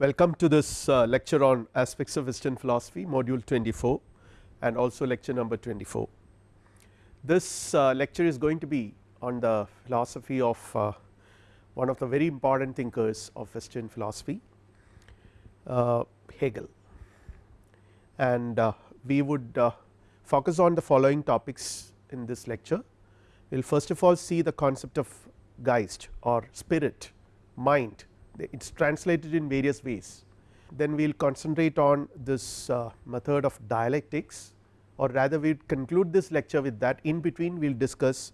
Welcome to this uh, lecture on aspects of western philosophy module 24 and also lecture number 24. This uh, lecture is going to be on the philosophy of uh, one of the very important thinkers of western philosophy uh, Hegel and uh, we would uh, focus on the following topics in this lecture. We will first of all see the concept of Geist or spirit, mind it is translated in various ways. Then we will concentrate on this uh, method of dialectics or rather we will conclude this lecture with that in between we will discuss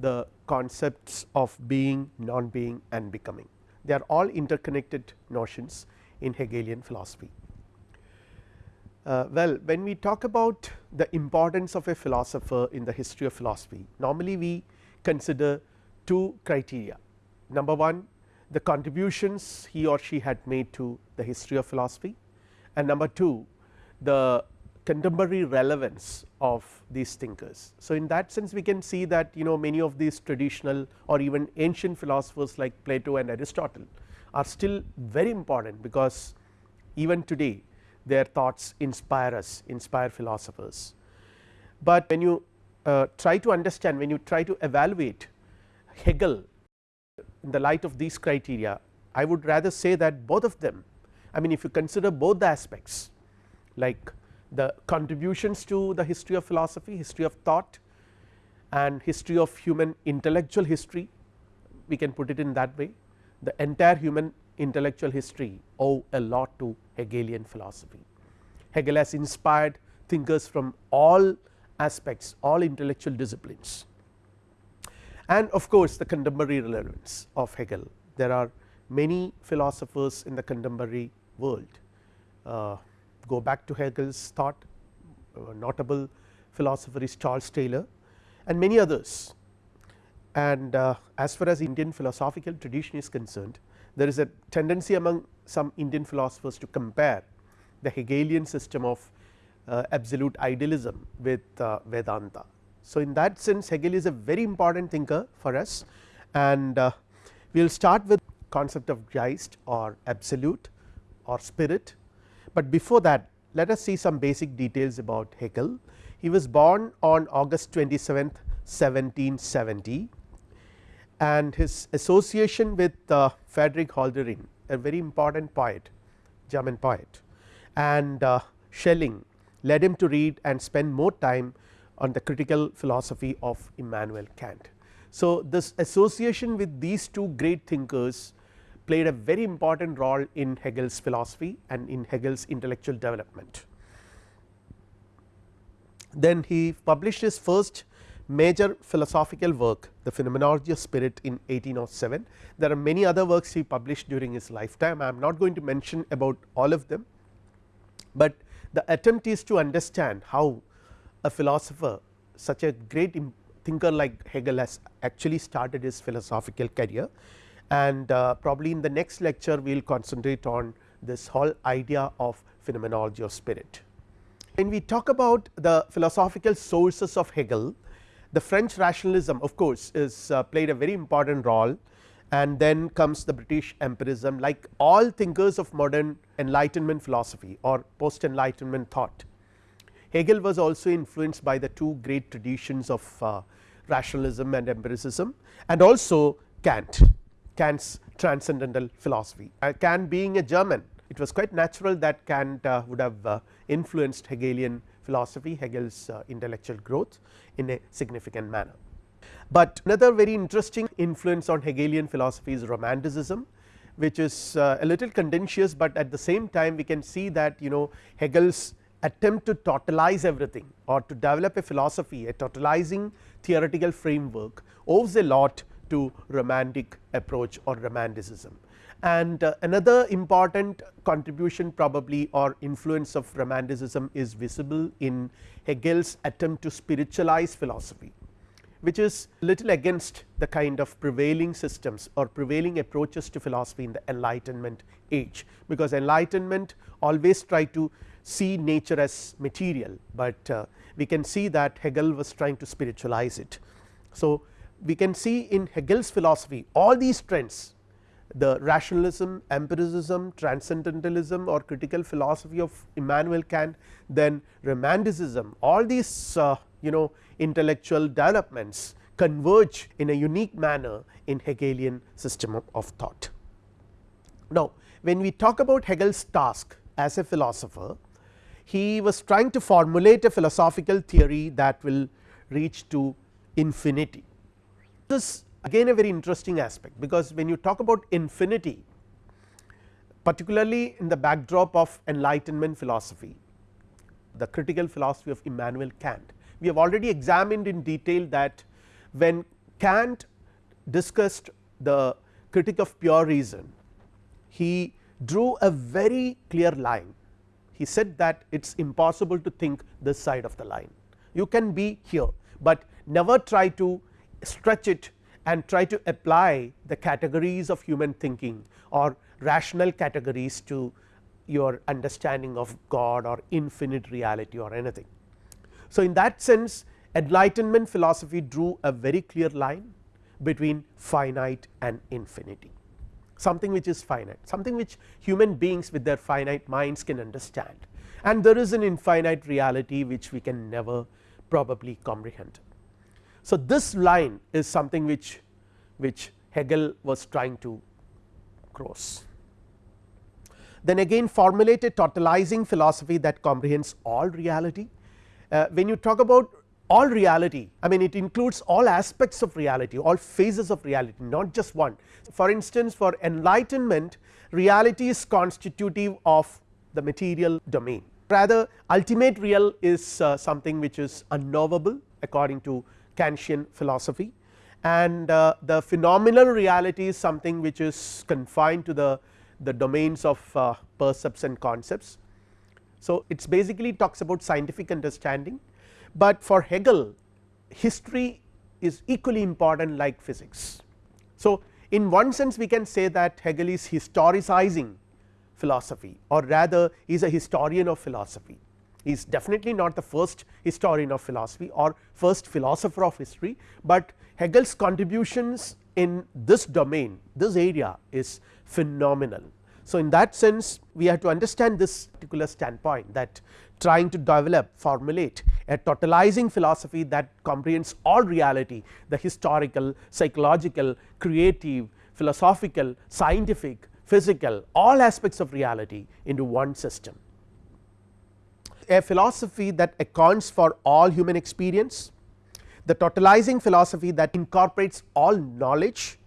the concepts of being, non being and becoming. They are all interconnected notions in Hegelian philosophy. Uh, well, when we talk about the importance of a philosopher in the history of philosophy, normally we consider two criteria. Number one the contributions he or she had made to the history of philosophy and number 2 the contemporary relevance of these thinkers. So, in that sense we can see that you know many of these traditional or even ancient philosophers like Plato and Aristotle are still very important because even today their thoughts inspire us inspire philosophers. But when you uh, try to understand when you try to evaluate Hegel in the light of these criteria I would rather say that both of them I mean if you consider both the aspects like the contributions to the history of philosophy, history of thought and history of human intellectual history we can put it in that way the entire human intellectual history owe a lot to Hegelian philosophy. Hegel has inspired thinkers from all aspects all intellectual disciplines and of course, the contemporary relevance of Hegel. There are many philosophers in the contemporary world uh, go back to Hegel's thought uh, notable philosopher is Charles Taylor and many others. And uh, as far as Indian philosophical tradition is concerned, there is a tendency among some Indian philosophers to compare the Hegelian system of uh, absolute idealism with uh, Vedanta. So, in that sense Hegel is a very important thinker for us. And uh, we will start with concept of Geist or absolute or spirit, but before that let us see some basic details about Hegel. He was born on August 27, 1770 and his association with uh, Friedrich Hölderlin a very important poet German poet. And uh, Schelling led him to read and spend more time on the critical philosophy of Immanuel Kant. So, this association with these two great thinkers played a very important role in Hegel's philosophy and in Hegel's intellectual development. Then he published his first major philosophical work the phenomenology of spirit in 1807. There are many other works he published during his lifetime I am not going to mention about all of them, but the attempt is to understand how a philosopher such a great thinker like Hegel has actually started his philosophical career. And uh, probably in the next lecture we will concentrate on this whole idea of phenomenology of spirit. When we talk about the philosophical sources of Hegel the French rationalism of course is uh, played a very important role. And then comes the British empirism like all thinkers of modern enlightenment philosophy or post enlightenment thought Hegel was also influenced by the two great traditions of uh, rationalism and empiricism and also Kant, Kant's transcendental philosophy. Uh, Kant being a German it was quite natural that Kant uh, would have uh, influenced Hegelian philosophy Hegel's uh, intellectual growth in a significant manner. But another very interesting influence on Hegelian philosophy is romanticism which is uh, a little contentious, but at the same time we can see that you know Hegel's attempt to totalize everything or to develop a philosophy a totalizing theoretical framework owes a lot to romantic approach or romanticism. And uh, another important contribution probably or influence of romanticism is visible in Hegel's attempt to spiritualize philosophy which is little against the kind of prevailing systems or prevailing approaches to philosophy in the enlightenment age because enlightenment always try to see nature as material, but uh, we can see that Hegel was trying to spiritualize it. So, we can see in Hegel's philosophy all these trends the rationalism, empiricism, transcendentalism or critical philosophy of Immanuel Kant, then romanticism all these uh, you know intellectual developments converge in a unique manner in Hegelian system of, of thought. Now, when we talk about Hegel's task as a philosopher, he was trying to formulate a philosophical theory that will reach to infinity. This again a very interesting aspect, because when you talk about infinity particularly in the backdrop of enlightenment philosophy, the critical philosophy of Immanuel Kant. We have already examined in detail that when Kant discussed the critique of pure reason, he drew a very clear line. He said that it is impossible to think this side of the line. You can be here, but never try to stretch it and try to apply the categories of human thinking or rational categories to your understanding of God or infinite reality or anything. So, in that sense enlightenment philosophy drew a very clear line between finite and infinity something which is finite something which human beings with their finite minds can understand and there is an infinite reality which we can never probably comprehend. So, this line is something which which Hegel was trying to cross. Then again formulate a totalizing philosophy that comprehends all reality. Uh, when you talk about all reality I mean it includes all aspects of reality all phases of reality not just one. For instance, for enlightenment reality is constitutive of the material domain rather ultimate real is uh, something which is unknowable according to Kantian philosophy and uh, the phenomenal reality is something which is confined to the, the domains of uh, percepts and concepts. So, it is basically talks about scientific understanding, but for Hegel history is equally important like physics. So, in one sense we can say that Hegel is historicizing philosophy or rather he is a historian of philosophy he is definitely not the first historian of philosophy or first philosopher of history, but Hegel's contributions in this domain this area is phenomenal. So, in that sense we have to understand this particular standpoint that trying to develop formulate a totalizing philosophy that comprehends all reality the historical, psychological, creative, philosophical, scientific, physical all aspects of reality into one system. A philosophy that accounts for all human experience, the totalizing philosophy that incorporates all knowledge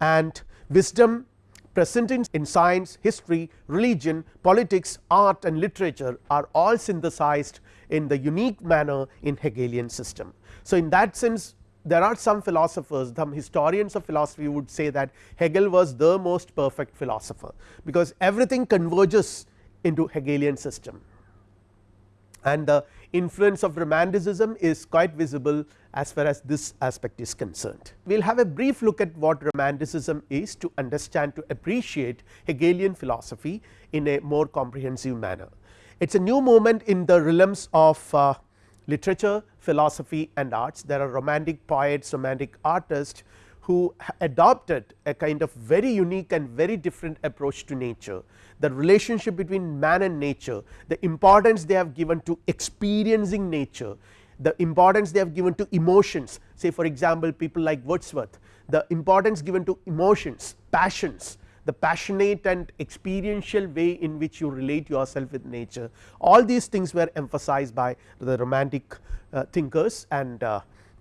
and wisdom present in, in science, history, religion, politics, art and literature are all synthesized in the unique manner in Hegelian system. So, in that sense there are some philosophers some historians of philosophy would say that Hegel was the most perfect philosopher, because everything converges into Hegelian system and the influence of romanticism is quite visible as far as this aspect is concerned. We will have a brief look at what romanticism is to understand to appreciate Hegelian philosophy in a more comprehensive manner. It is a new moment in the realms of uh, literature, philosophy and arts. There are romantic poets, romantic artists who adopted a kind of very unique and very different approach to nature the relationship between man and nature, the importance they have given to experiencing nature, the importance they have given to emotions say for example, people like Wordsworth, the importance given to emotions, passions, the passionate and experiential way in which you relate yourself with nature all these things were emphasized by the romantic uh, thinkers and uh,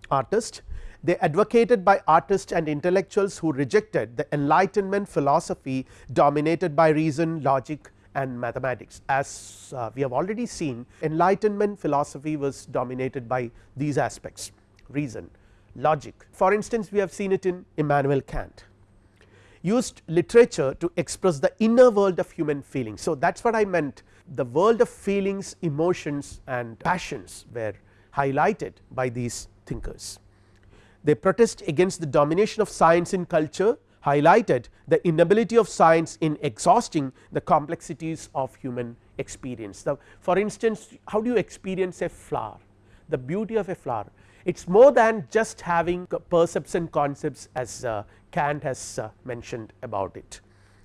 artists they advocated by artists and intellectuals who rejected the enlightenment philosophy dominated by reason, logic and mathematics. As uh, we have already seen enlightenment philosophy was dominated by these aspects reason, logic. For instance, we have seen it in Immanuel Kant used literature to express the inner world of human feelings. So, that is what I meant the world of feelings, emotions and passions were highlighted by these thinkers. They protest against the domination of science in culture highlighted the inability of science in exhausting the complexities of human experience. Now, for instance, how do you experience a flower? the beauty of a flower. It is more than just having perception concepts as uh, Kant has uh, mentioned about it.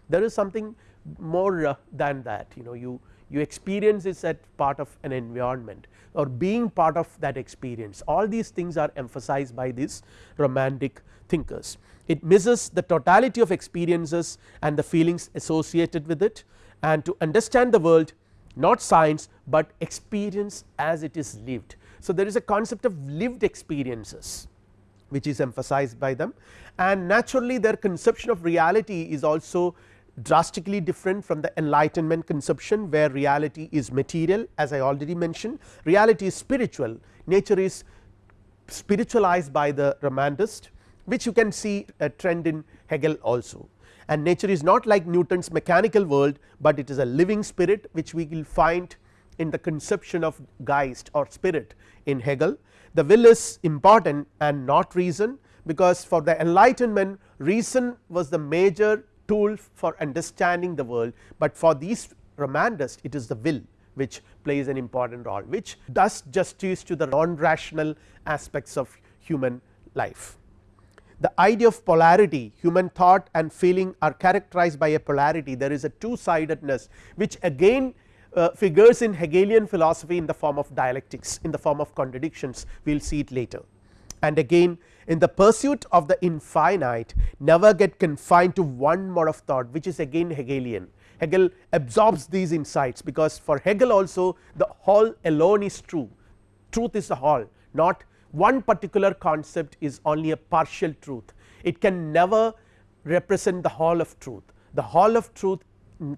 There is something more uh, than that you know you you experience at part of an environment or being part of that experience all these things are emphasized by these romantic thinkers. It misses the totality of experiences and the feelings associated with it and to understand the world not science, but experience as it is lived. So, there is a concept of lived experiences which is emphasized by them. And naturally their conception of reality is also drastically different from the enlightenment conception where reality is material as I already mentioned. Reality is spiritual. Nature is spiritualized by the romantist which you can see a trend in Hegel also. And nature is not like Newton's mechanical world, but it is a living spirit which we will find in the conception of Geist or spirit in Hegel. The will is important and not reason because for the enlightenment reason was the major tool for understanding the world, but for these romantists it is the will which plays an important role which does justice to the non rational aspects of human life. The idea of polarity human thought and feeling are characterized by a polarity there is a two sidedness which again uh, figures in Hegelian philosophy in the form of dialectics in the form of contradictions. We will see it later. And again in the pursuit of the infinite never get confined to one mode of thought which is again Hegelian. Hegel absorbs these insights because for Hegel also the whole alone is true, truth is the whole. Not one particular concept is only a partial truth. It can never represent the whole of truth. The whole of truth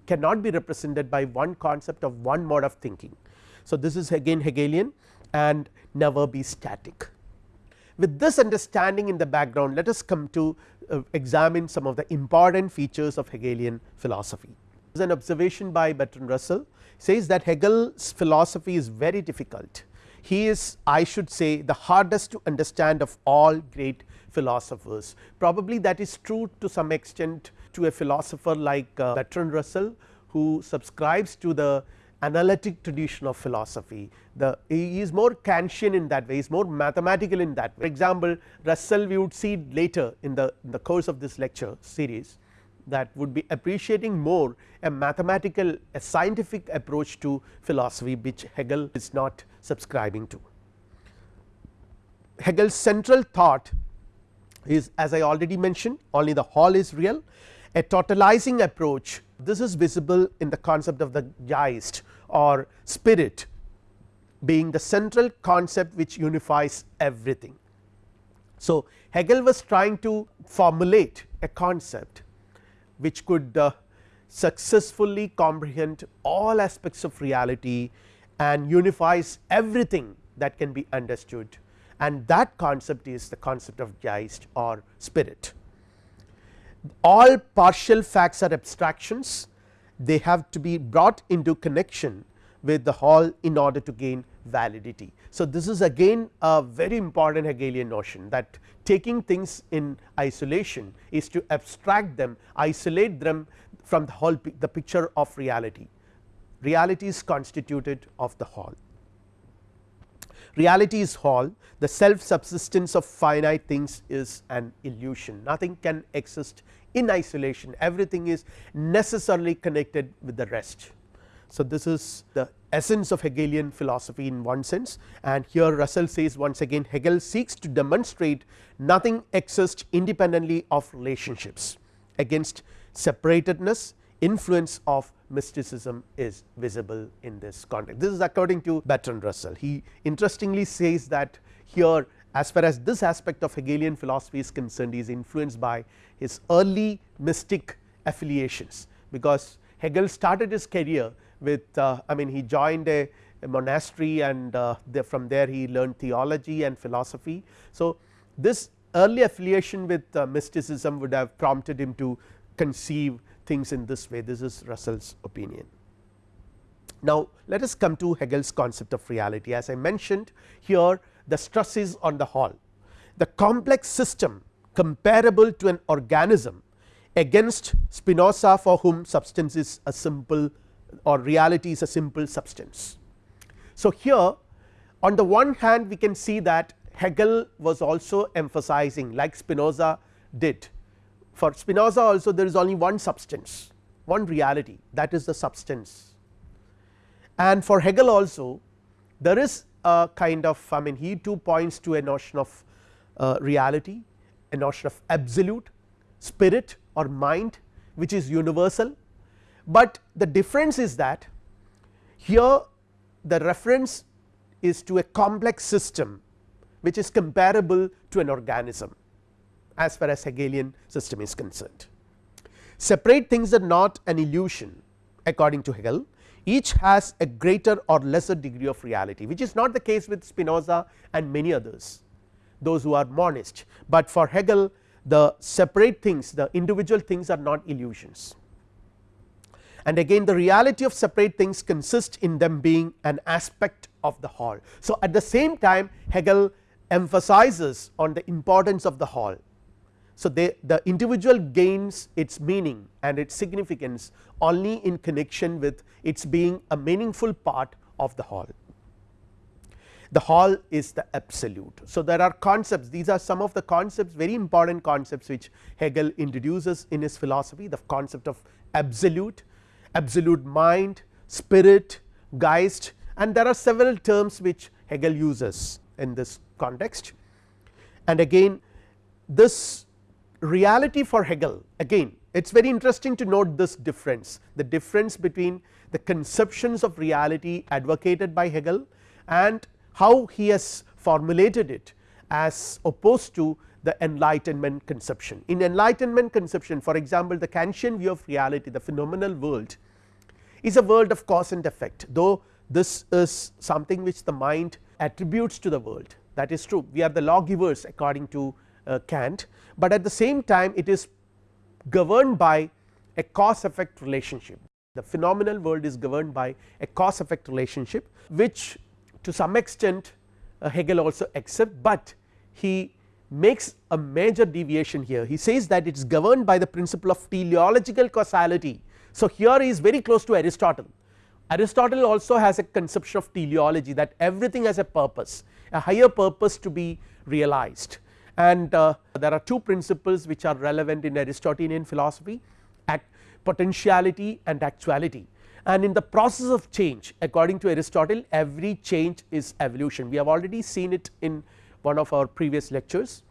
cannot be represented by one concept of one mode of thinking. So, this is again Hegelian and never be static. With this understanding in the background let us come to uh, examine some of the important features of Hegelian philosophy. There is an observation by Bertrand Russell says that Hegel's philosophy is very difficult he is I should say the hardest to understand of all great philosophers. Probably that is true to some extent to a philosopher like uh, Bertrand Russell who subscribes to the analytic tradition of philosophy. The he is more Kantian in that way, he is more mathematical in that way. For example, Russell we would see later in the, in the course of this lecture series that would be appreciating more a mathematical a scientific approach to philosophy which Hegel is not subscribing to. Hegel's central thought is as I already mentioned only the whole is real a totalizing approach this is visible in the concept of the Geist or spirit being the central concept which unifies everything. So, Hegel was trying to formulate a concept which could uh, successfully comprehend all aspects of reality and unifies everything that can be understood and that concept is the concept of Geist or spirit. All partial facts are abstractions they have to be brought into connection with the whole in order to gain validity. So, this is again a very important Hegelian notion that taking things in isolation is to abstract them isolate them from the whole the picture of reality. Reality is constituted of the whole. Reality is whole the self subsistence of finite things is an illusion. Nothing can exist in isolation. Everything is necessarily connected with the rest. So, this is the essence of Hegelian philosophy in one sense. And here Russell says once again Hegel seeks to demonstrate nothing exists independently of relationships against separatedness influence of mysticism is visible in this context. This is according to Bertrand Russell he interestingly says that here as far as this aspect of Hegelian philosophy is concerned he is influenced by his early mystic affiliations because Hegel started his career with uh, I mean he joined a, a monastery and uh, the, from there he learned theology and philosophy. So, this early affiliation with uh, mysticism would have prompted him to conceive things in this way this is Russell's opinion. Now, let us come to Hegel's concept of reality as I mentioned here the stress is on the whole the complex system comparable to an organism against Spinoza for whom substance is a simple or reality is a simple substance. So, here on the one hand we can see that Hegel was also emphasizing like Spinoza did for Spinoza also there is only one substance one reality that is the substance. And for Hegel also there is a kind of I mean he too points to a notion of uh, reality a notion of absolute spirit or mind which is universal, but the difference is that here the reference is to a complex system which is comparable to an organism as far as Hegelian system is concerned. Separate things are not an illusion according to Hegel each has a greater or lesser degree of reality which is not the case with Spinoza and many others those who are monist, but for Hegel the separate things the individual things are not illusions and again the reality of separate things consists in them being an aspect of the whole. So, at the same time Hegel emphasizes on the importance of the whole. So, they, the individual gains its meaning and its significance only in connection with its being a meaningful part of the whole the whole is the absolute. So, there are concepts these are some of the concepts very important concepts which Hegel introduces in his philosophy the concept of absolute, absolute mind, spirit, Geist and there are several terms which Hegel uses in this context. And again this reality for Hegel again it is very interesting to note this difference the difference between the conceptions of reality advocated by Hegel and how he has formulated it as opposed to the enlightenment conception. In enlightenment conception for example, the Kantian view of reality the phenomenal world is a world of cause and effect though this is something which the mind attributes to the world that is true we are the lawgivers according to Kant, but at the same time it is governed by a cause effect relationship. The phenomenal world is governed by a cause effect relationship which to some extent uh, Hegel also accept, but he makes a major deviation here. He says that it is governed by the principle of teleological causality. So, here he is very close to Aristotle. Aristotle also has a conception of teleology that everything has a purpose a higher purpose to be realized and uh, there are two principles which are relevant in Aristotelian philosophy act potentiality and actuality and in the process of change according to Aristotle every change is evolution we have already seen it in one of our previous lectures.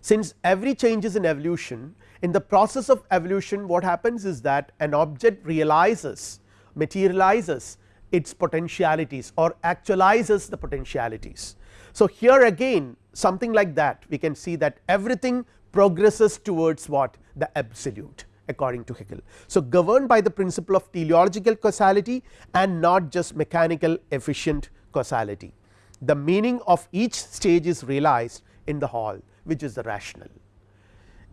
Since every change is an evolution in the process of evolution what happens is that an object realizes materializes its potentialities or actualizes the potentialities. So, here again something like that we can see that everything progresses towards what the absolute according to Hegel. So, governed by the principle of teleological causality and not just mechanical efficient causality. The meaning of each stage is realized in the whole which is the rational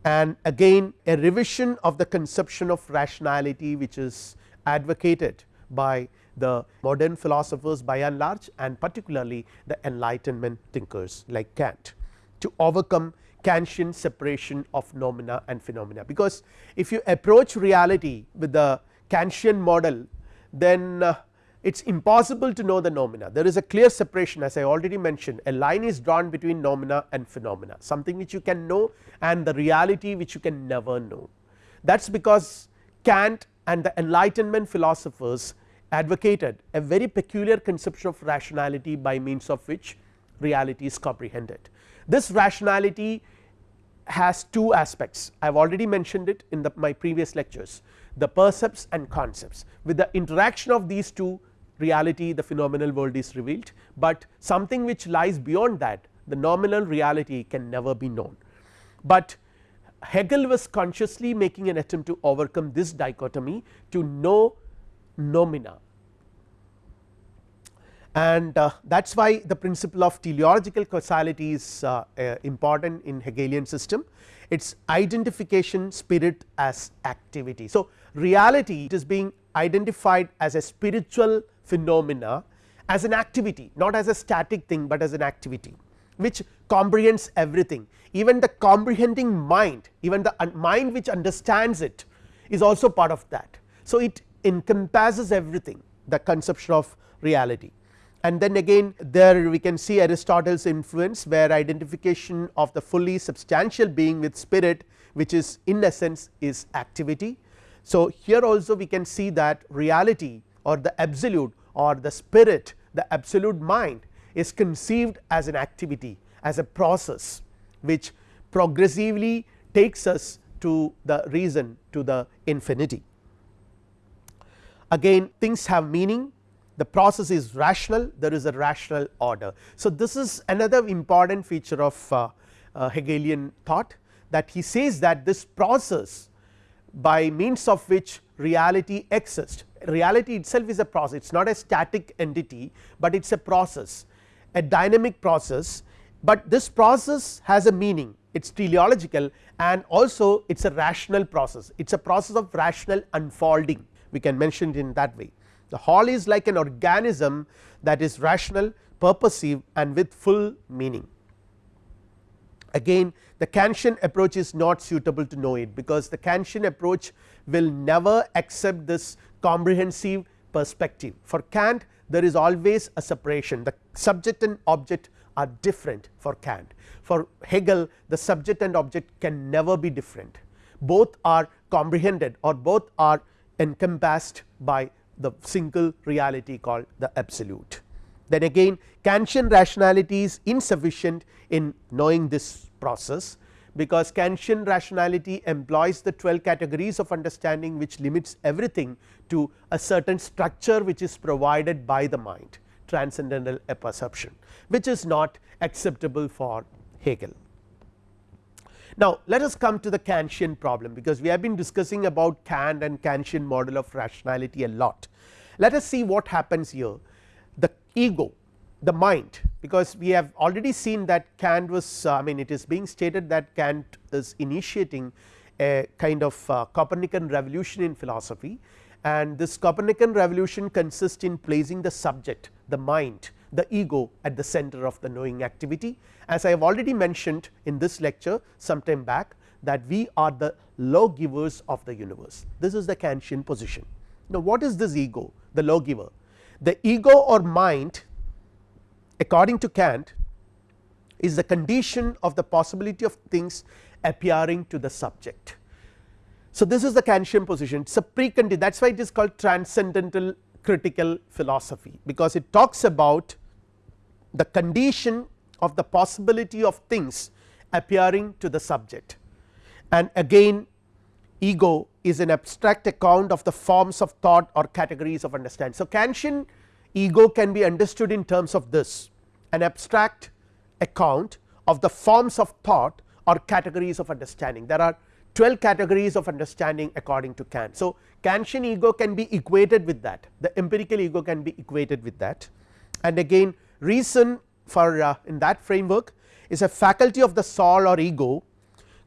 and again a revision of the conception of rationality which is advocated by the modern philosophers by and large and particularly the enlightenment thinkers like Kant to overcome Kantian separation of noumena and phenomena, because if you approach reality with the Kantian model then uh, it is impossible to know the noumena. there is a clear separation as I already mentioned a line is drawn between noumena and phenomena something which you can know and the reality which you can never know. That is because Kant and the enlightenment philosophers advocated a very peculiar conception of rationality by means of which reality is comprehended. This rationality has two aspects I have already mentioned it in the, my previous lectures the percepts and concepts with the interaction of these two reality the phenomenal world is revealed, but something which lies beyond that the noumenal reality can never be known. But Hegel was consciously making an attempt to overcome this dichotomy to know noumena and uh, that is why the principle of teleological causality is uh, uh, important in Hegelian system its identification spirit as activity. So, reality it is being identified as a spiritual phenomena as an activity not as a static thing, but as an activity which comprehends everything even the comprehending mind even the mind which understands it is also part of that. So, it encompasses everything the conception of reality and then again there we can see Aristotle's influence where identification of the fully substantial being with spirit which is in essence is activity. So, here also we can see that reality or the absolute or the spirit the absolute mind is conceived as an activity as a process which progressively takes us to the reason to the infinity. Again things have meaning the process is rational there is a rational order. So, this is another important feature of uh, uh, Hegelian thought that he says that this process by means of which reality exists reality itself is a process it is not a static entity, but it is a process a dynamic process, but this process has a meaning it is teleological and also it is a rational process it is a process of rational unfolding we can mention it in that way. The whole is like an organism that is rational purposive and with full meaning. Again the Kantian approach is not suitable to know it because the Kantian approach will never accept this comprehensive perspective. For Kant there is always a separation the subject and object are different for Kant. For Hegel the subject and object can never be different both are comprehended or both are encompassed by the single reality called the absolute. Then again Kantian rationality is insufficient in knowing this process because Kantian rationality employs the 12 categories of understanding which limits everything to a certain structure which is provided by the mind transcendental apperception which is not acceptable for Hegel. Now, let us come to the Kantian problem because we have been discussing about Kant and Kantian model of rationality a lot. Let us see what happens here the ego the mind because we have already seen that Kant was uh, I mean it is being stated that Kant is initiating a kind of uh, Copernican revolution in philosophy and this Copernican revolution consists in placing the subject the mind the ego at the center of the knowing activity. As I have already mentioned in this lecture sometime back that we are the lawgivers of the universe this is the Kantian position. Now, what is this ego the lawgiver the ego or mind according to Kant is the condition of the possibility of things appearing to the subject. So, this is the Kantian position it is a precondition that is why it is called transcendental critical philosophy because it talks about the condition of the possibility of things appearing to the subject and again ego is an abstract account of the forms of thought or categories of understanding. So, Kantian ego can be understood in terms of this an abstract account of the forms of thought or categories of understanding. There are 12 categories of understanding according to Kant. So, Kantian ego can be equated with that the empirical ego can be equated with that and again reason for uh, in that framework is a faculty of the soul or ego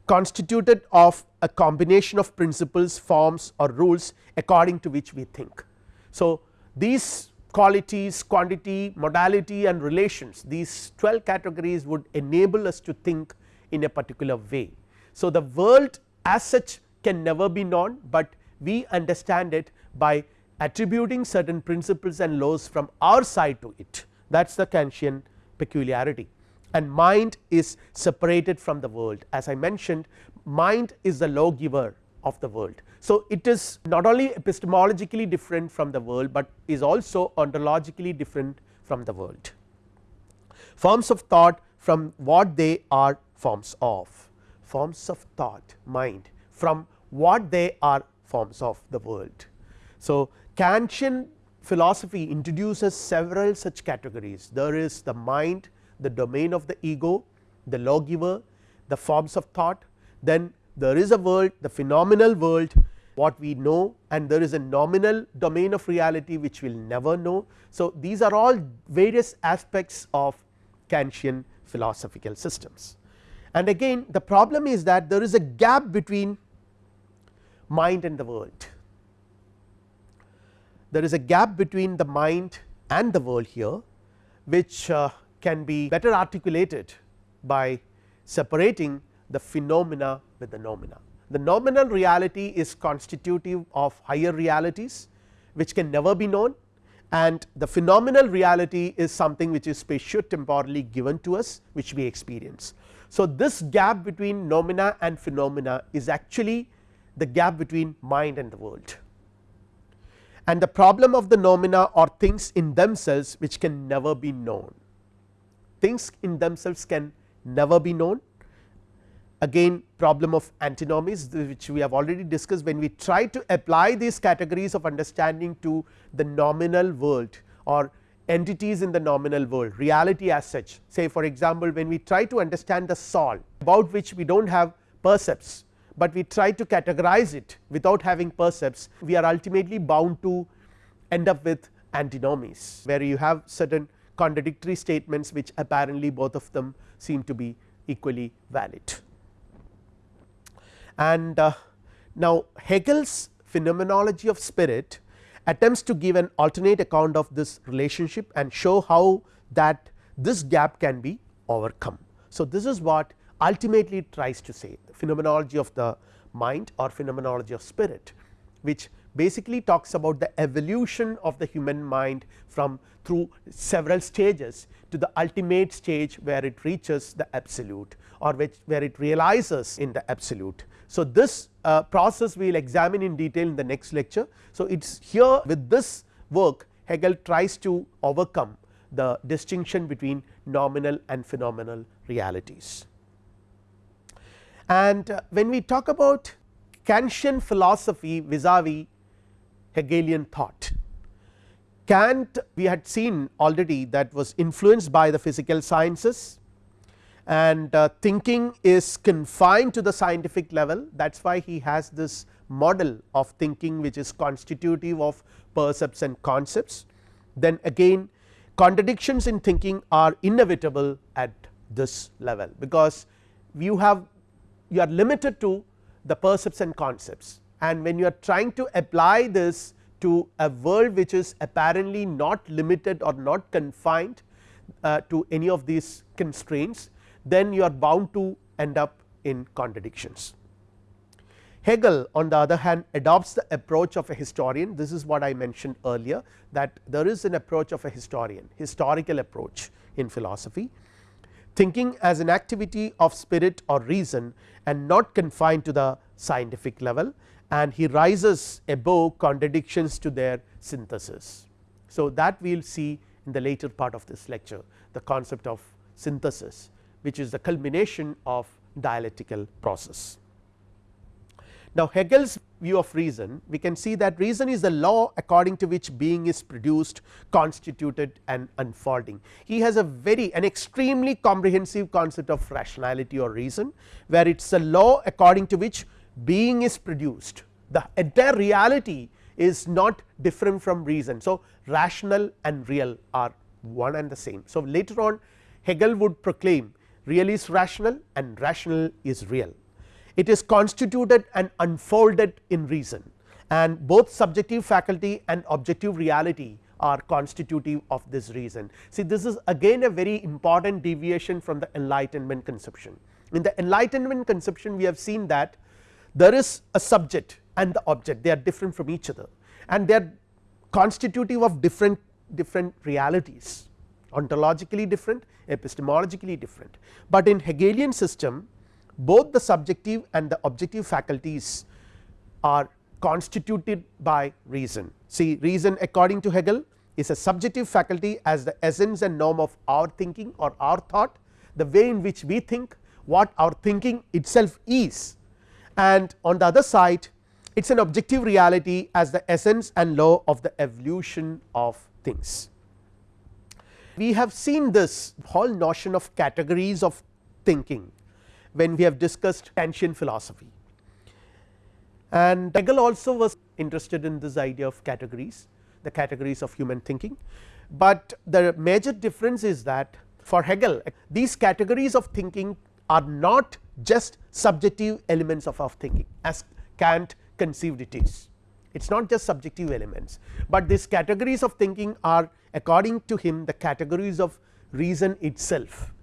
constituted of a combination of principles forms or rules according to which we think. So, these qualities quantity modality and relations these 12 categories would enable us to think in a particular way. So, the world as such can never be known, but we understand it by attributing certain principles and laws from our side to it that is the Kantian peculiarity and mind is separated from the world as I mentioned mind is the lawgiver of the world. So, it is not only epistemologically different from the world, but is also ontologically different from the world. Forms of thought from what they are forms of forms of thought mind from what they are forms of the world. So, Kantian philosophy introduces several such categories there is the mind the domain of the ego the lawgiver the forms of thought then there is a world the phenomenal world what we know and there is a noumenal domain of reality which we will never know. So, these are all various aspects of Kantian philosophical systems and again the problem is that there is a gap between mind and the world. There is a gap between the mind and the world here which uh, can be better articulated by separating the phenomena with the noumena. The noumenal reality is constitutive of higher realities which can never be known and the phenomenal reality is something which is spatio-temporally given to us which we experience. So, this gap between noumena and phenomena is actually the gap between mind and the world and the problem of the noumena are things in themselves which can never be known. Things in themselves can never be known again problem of antinomies which we have already discussed when we try to apply these categories of understanding to the noumenal world or entities in the noumenal world reality as such say for example, when we try to understand the soul about which we do not have percepts, but we try to categorize it without having percepts we are ultimately bound to end up with antinomies where you have certain contradictory statements which apparently both of them seem to be equally valid. And uh, now Hegel's phenomenology of spirit attempts to give an alternate account of this relationship and show how that this gap can be overcome. So, this is what ultimately it tries to say the phenomenology of the mind or phenomenology of spirit which basically talks about the evolution of the human mind from through several stages to the ultimate stage where it reaches the absolute or which where it realizes in the absolute. So, this uh, process we will examine in detail in the next lecture. So, it is here with this work Hegel tries to overcome the distinction between noumenal and phenomenal realities. And uh, when we talk about Kantian philosophy vis-a-vis Hegelian thought, Kant we had seen already that was influenced by the physical sciences and uh, thinking is confined to the scientific level that is why he has this model of thinking which is constitutive of percepts and concepts. Then again contradictions in thinking are inevitable at this level because you have you are limited to the percepts and concepts. And when you are trying to apply this to a world which is apparently not limited or not confined uh, to any of these constraints then you are bound to end up in contradictions. Hegel on the other hand adopts the approach of a historian. This is what I mentioned earlier that there is an approach of a historian historical approach in philosophy thinking as an activity of spirit or reason and not confined to the scientific level and he rises above contradictions to their synthesis. So, that we will see in the later part of this lecture the concept of synthesis which is the culmination of dialectical process. Now, Hegel's view of reason we can see that reason is the law according to which being is produced constituted and unfolding. He has a very an extremely comprehensive concept of rationality or reason where it is a law according to which being is produced the entire reality is not different from reason. So, rational and real are one and the same. So, later on Hegel would proclaim real is rational and rational is real it is constituted and unfolded in reason and both subjective faculty and objective reality are constitutive of this reason. See this is again a very important deviation from the enlightenment conception. In the enlightenment conception we have seen that there is a subject and the object they are different from each other and they are constitutive of different different realities ontologically different epistemologically different, but in Hegelian system both the subjective and the objective faculties are constituted by reason. See reason according to Hegel is a subjective faculty as the essence and norm of our thinking or our thought the way in which we think what our thinking itself is and on the other side it is an objective reality as the essence and law of the evolution of things. We have seen this whole notion of categories of thinking when we have discussed Kantian philosophy. And Hegel also was interested in this idea of categories, the categories of human thinking, but the major difference is that for Hegel these categories of thinking are not just subjective elements of our thinking as Kant conceived it is. It is not just subjective elements, but these categories of thinking are according to him the categories of reason itself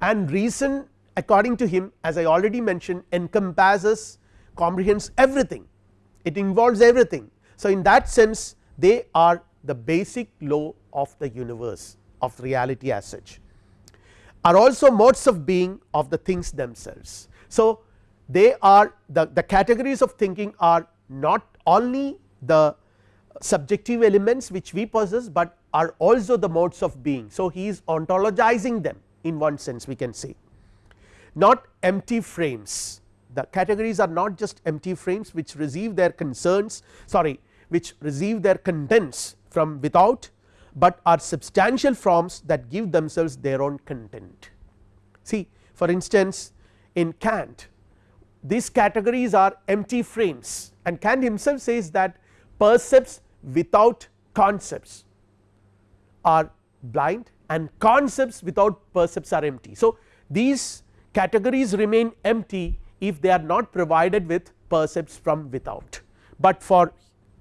and reason according to him as I already mentioned encompasses comprehends everything it involves everything. So, in that sense they are the basic law of the universe of reality as such are also modes of being of the things themselves. So, they are the, the categories of thinking are not only the subjective elements which we possess, but are also the modes of being. So, he is ontologizing them in one sense we can say not empty frames the categories are not just empty frames which receive their concerns sorry which receive their contents from without, but are substantial forms that give themselves their own content. See for instance, in Kant these categories are empty frames and Kant himself says that percepts without concepts are blind and concepts without percepts are empty. So, these categories remain empty if they are not provided with percepts from without, but for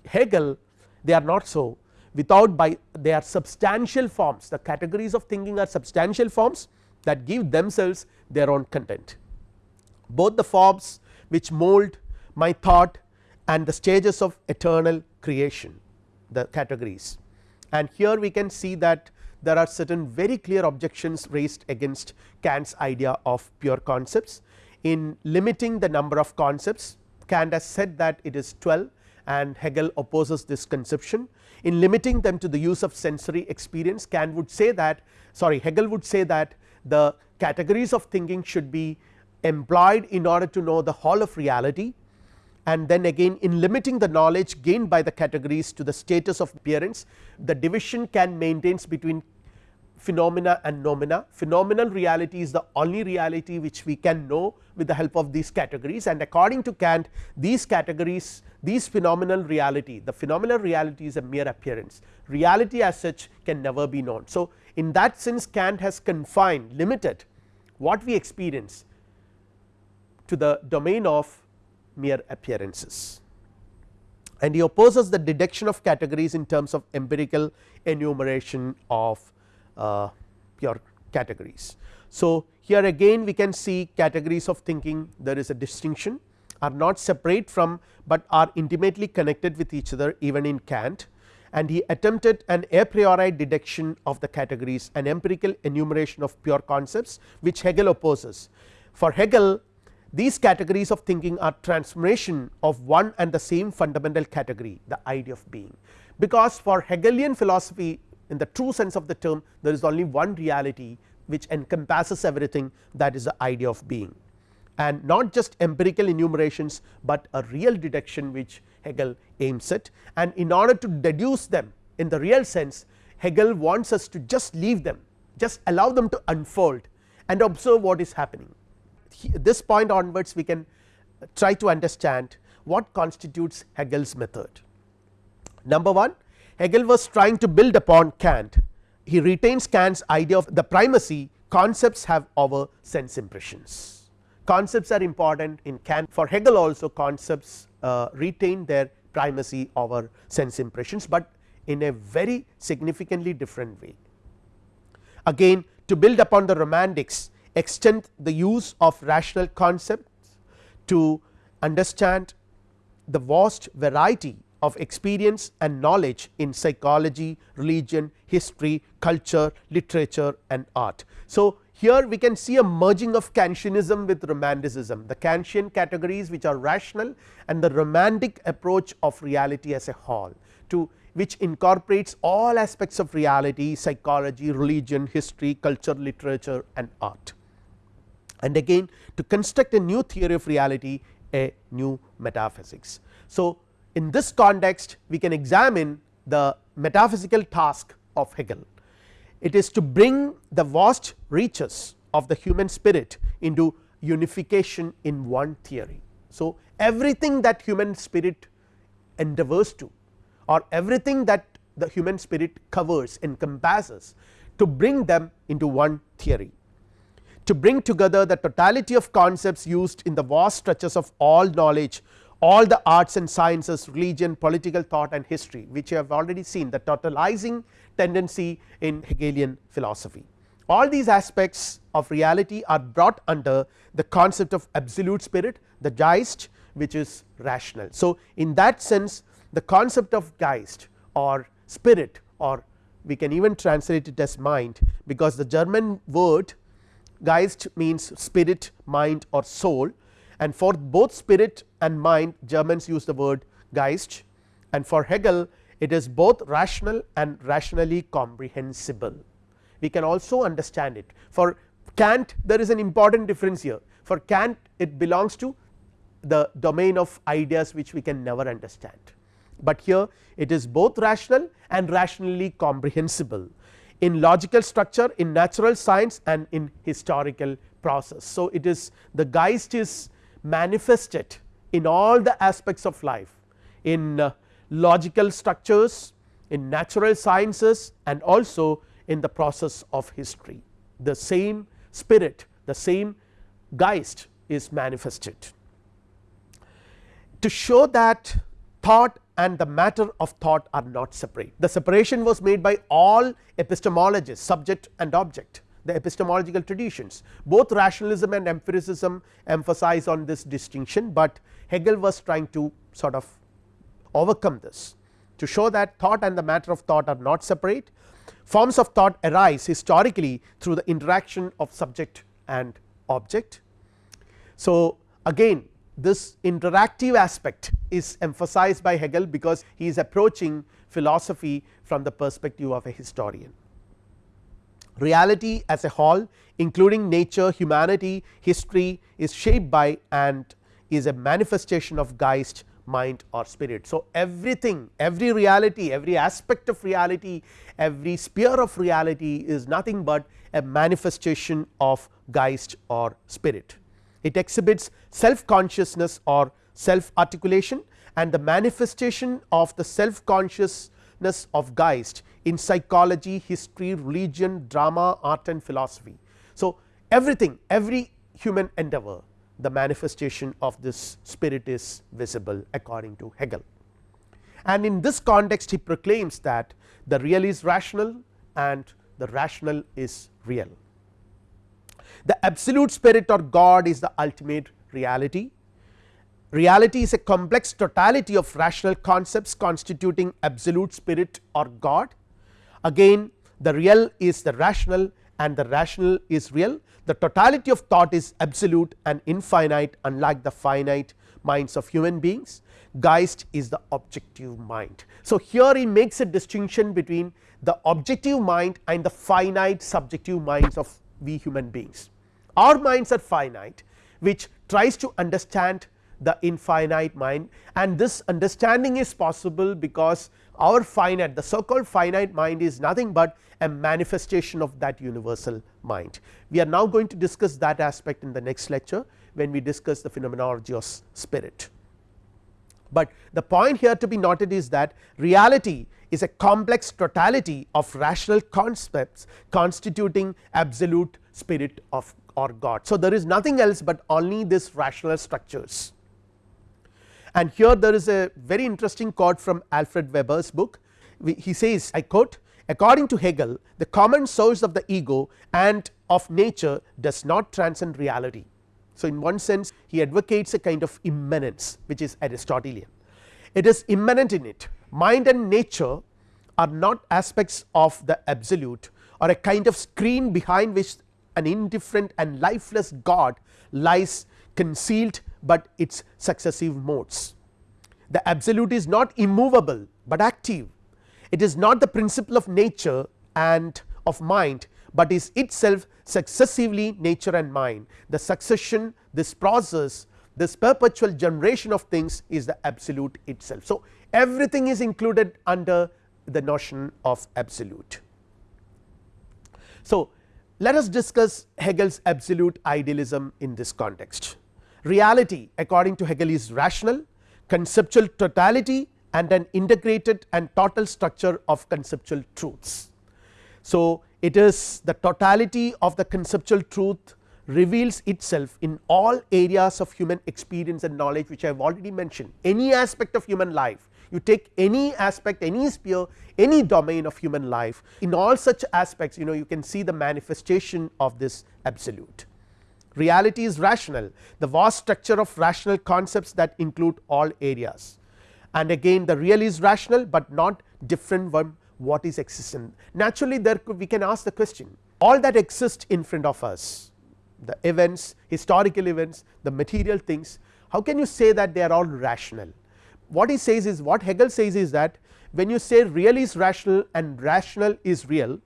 Hegel they are not so. Without by they are substantial forms. The categories of thinking are substantial forms that give themselves their own content. Both the forms which mold my thought and the stages of eternal creation the categories. And here we can see that there are certain very clear objections raised against Kant's idea of pure concepts. In limiting the number of concepts Kant has said that it is 12 and Hegel opposes this conception. In limiting them to the use of sensory experience Kant would say that sorry Hegel would say that the categories of thinking should be employed in order to know the whole of reality and then again in limiting the knowledge gained by the categories to the status of appearance the division can maintains between phenomena and noumena. Phenomenal reality is the only reality which we can know with the help of these categories and according to Kant these categories these phenomenal reality the phenomenal reality is a mere appearance reality as such can never be known. So, in that sense Kant has confined limited what we experience to the domain of mere appearances and he opposes the deduction of categories in terms of empirical enumeration of uh, pure categories. So, here again we can see categories of thinking there is a distinction are not separate from, but are intimately connected with each other even in Kant and he attempted an a priori deduction of the categories an empirical enumeration of pure concepts which Hegel opposes. For Hegel these categories of thinking are transformation of one and the same fundamental category the idea of being, because for Hegelian philosophy in the true sense of the term there is only one reality which encompasses everything that is the idea of being. And not just empirical enumerations, but a real deduction which Hegel aims at. And in order to deduce them in the real sense Hegel wants us to just leave them just allow them to unfold and observe what is happening. This point onwards we can uh, try to understand what constitutes Hegel's method. Number 1 Hegel was trying to build upon Kant he retains Kant's idea of the primacy concepts have over sense impressions. Concepts are important in Kant for Hegel also concepts uh, retain their primacy over sense impressions, but in a very significantly different way. Again to build upon the romantics extend the use of rational concepts to understand the vast variety of experience and knowledge in psychology, religion, history, culture, literature and art. So, here we can see a merging of Kantianism with romanticism the Kantian categories which are rational and the romantic approach of reality as a whole to which incorporates all aspects of reality psychology, religion, history, culture, literature and art and again to construct a new theory of reality a new metaphysics. So, in this context we can examine the metaphysical task of Hegel. It is to bring the vast reaches of the human spirit into unification in one theory. So, everything that human spirit endeavors to or everything that the human spirit covers encompasses to bring them into one theory to bring together the totality of concepts used in the vast stretches of all knowledge all the arts and sciences religion political thought and history which you have already seen the totalizing tendency in Hegelian philosophy. All these aspects of reality are brought under the concept of absolute spirit the Geist which is rational. So, in that sense the concept of Geist or spirit or we can even translate it as mind because the German word Geist means spirit mind or soul and for both spirit and mind Germans use the word Geist and for Hegel it is both rational and rationally comprehensible. We can also understand it for Kant there is an important difference here for Kant it belongs to the domain of ideas which we can never understand, but here it is both rational and rationally comprehensible in logical structure in natural science and in historical process. So, it is the Geist is manifested in all the aspects of life in uh, logical structures in natural sciences and also in the process of history the same spirit the same Geist is manifested. To show that thought and the matter of thought are not separate. The separation was made by all epistemologists subject and object the epistemological traditions both rationalism and empiricism emphasize on this distinction, but Hegel was trying to sort of overcome this to show that thought and the matter of thought are not separate forms of thought arise historically through the interaction of subject and object. So, again this interactive aspect is emphasized by Hegel because he is approaching philosophy from the perspective of a historian. Reality as a whole including nature, humanity, history is shaped by and is a manifestation of Geist mind or spirit. So, everything every reality every aspect of reality every sphere of reality is nothing but a manifestation of Geist or spirit. It exhibits self consciousness or self articulation and the manifestation of the self consciousness of Geist in psychology, history, religion, drama, art and philosophy. So, everything every human endeavor the manifestation of this spirit is visible according to Hegel. And in this context he proclaims that the real is rational and the rational is real. The absolute spirit or God is the ultimate reality. Reality is a complex totality of rational concepts constituting absolute spirit or God. Again the real is the rational and the rational is real. The totality of thought is absolute and infinite unlike the finite minds of human beings. Geist is the objective mind. So, here he makes a distinction between the objective mind and the finite subjective minds of we human beings our minds are finite which tries to understand the infinite mind and this understanding is possible because our finite the so called finite mind is nothing but a manifestation of that universal mind. We are now going to discuss that aspect in the next lecture when we discuss the phenomenology of spirit. But the point here to be noted is that reality is a complex totality of rational concepts constituting absolute spirit of or God. So, there is nothing else but only this rational structures and here there is a very interesting quote from Alfred Weber's book. He says I quote according to Hegel the common source of the ego and of nature does not transcend reality. So, in one sense he advocates a kind of immanence which is Aristotelian. It is immanent in it. Mind and nature are not aspects of the absolute or a kind of screen behind which an indifferent and lifeless God lies concealed, but its successive modes. The absolute is not immovable, but active it is not the principle of nature and of mind, but is itself successively nature and mind the succession this process this perpetual generation of things is the absolute itself. So, everything is included under the notion of absolute. So, let us discuss Hegel's absolute idealism in this context. Reality according to Hegel is rational, conceptual totality and an integrated and total structure of conceptual truths. So, it is the totality of the conceptual truth reveals itself in all areas of human experience and knowledge which I have already mentioned any aspect of human life you take any aspect any sphere any domain of human life in all such aspects you know you can see the manifestation of this absolute. Reality is rational. The vast structure of rational concepts that include all areas. And again the real is rational, but not different from what is existent. Naturally there we can ask the question all that exist in front of us the events historical events the material things how can you say that they are all rational? What he says is what Hegel says is that when you say real is rational and rational is real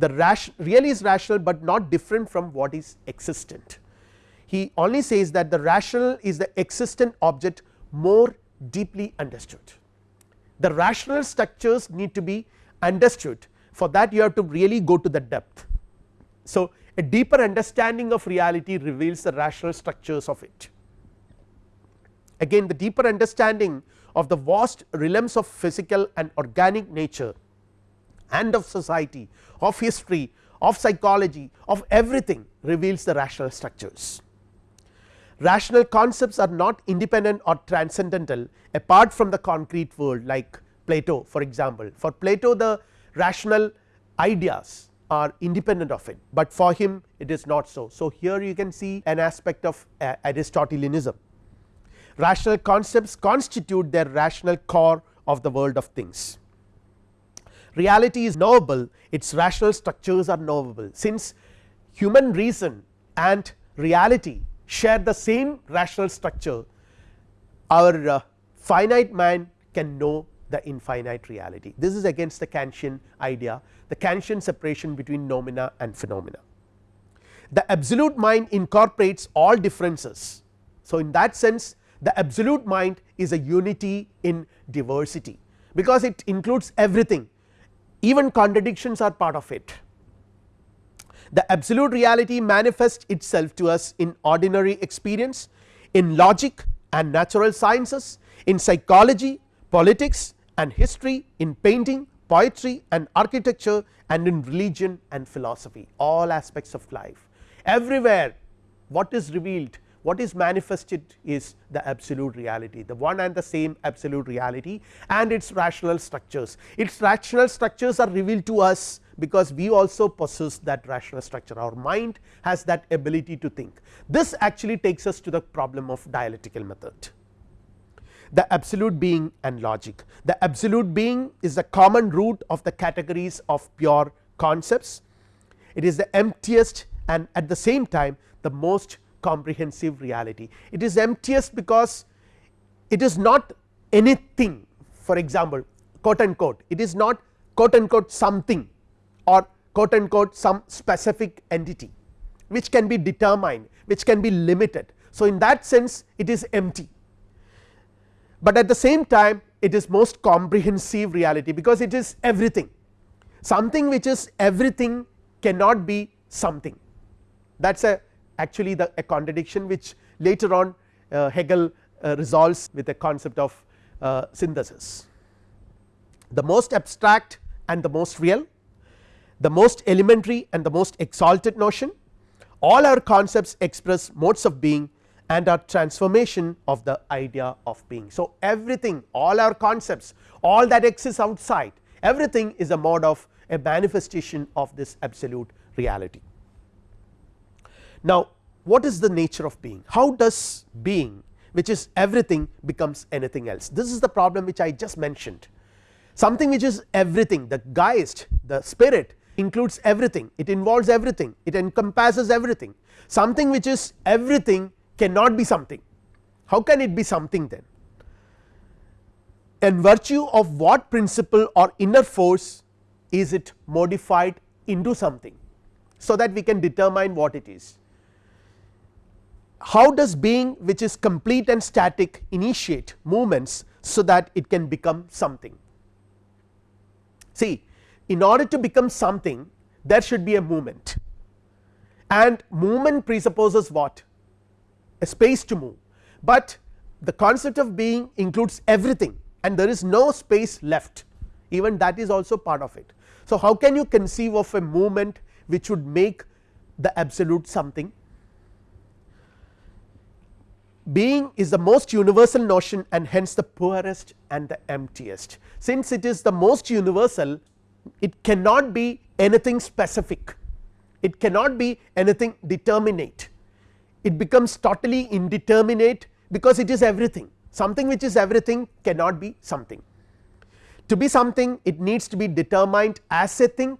the rational real is rational, but not different from what is existent. He only says that the rational is the existent object more deeply understood. The rational structures need to be understood for that you have to really go to the depth. So, a deeper understanding of reality reveals the rational structures of it. Again the deeper understanding of the vast realms of physical and organic nature and of society of history of psychology of everything reveals the rational structures. Rational concepts are not independent or transcendental apart from the concrete world like Plato for example, for Plato the rational ideas are independent of it, but for him it is not so. So, here you can see an aspect of uh, Aristotelianism. Rational concepts constitute their rational core of the world of things reality is knowable its rational structures are knowable since human reason and reality share the same rational structure our uh, finite mind can know the infinite reality. This is against the Kantian idea the Kantian separation between noumena and phenomena. The absolute mind incorporates all differences. So, in that sense the absolute mind is a unity in diversity because it includes everything even contradictions are part of it. The absolute reality manifests itself to us in ordinary experience, in logic and natural sciences, in psychology, politics and history, in painting, poetry and architecture and in religion and philosophy all aspects of life. Everywhere what is revealed what is manifested is the absolute reality the one and the same absolute reality and its rational structures. Its rational structures are revealed to us because we also possess that rational structure our mind has that ability to think. This actually takes us to the problem of dialectical method the absolute being and logic. The absolute being is the common root of the categories of pure concepts. It is the emptiest and at the same time the most comprehensive reality. It is emptiest because it is not anything for example, quote unquote it is not quote unquote something or quote unquote some specific entity which can be determined which can be limited. So, in that sense it is empty, but at the same time it is most comprehensive reality because it is everything something which is everything cannot be something that is a actually the a contradiction which later on uh, Hegel uh, resolves with a concept of uh, synthesis. The most abstract and the most real, the most elementary and the most exalted notion all our concepts express modes of being and are transformation of the idea of being. So, everything all our concepts all that exists outside everything is a mode of a manifestation of this absolute reality. Now, what is the nature of being? How does being which is everything becomes anything else? This is the problem which I just mentioned. Something which is everything the Geist, the spirit includes everything, it involves everything, it encompasses everything. Something which is everything cannot be something. How can it be something then? In virtue of what principle or inner force is it modified into something, so that we can determine what it is how does being which is complete and static initiate movements so that it can become something. See in order to become something there should be a movement. And movement presupposes what? A space to move, but the concept of being includes everything and there is no space left. Even that is also part of it. So, how can you conceive of a movement which would make the absolute something being is the most universal notion and hence the poorest and the emptiest. Since it is the most universal it cannot be anything specific, it cannot be anything determinate, it becomes totally indeterminate because it is everything something which is everything cannot be something. to be something it needs to be determined as a thing,